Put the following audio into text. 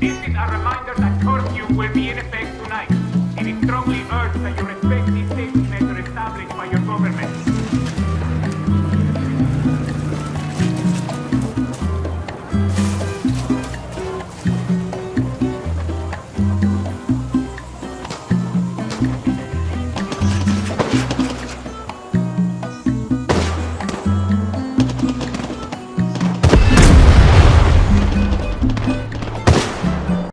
This is a reminder that curfew will be in effect tonight. It is strongly urged that you respect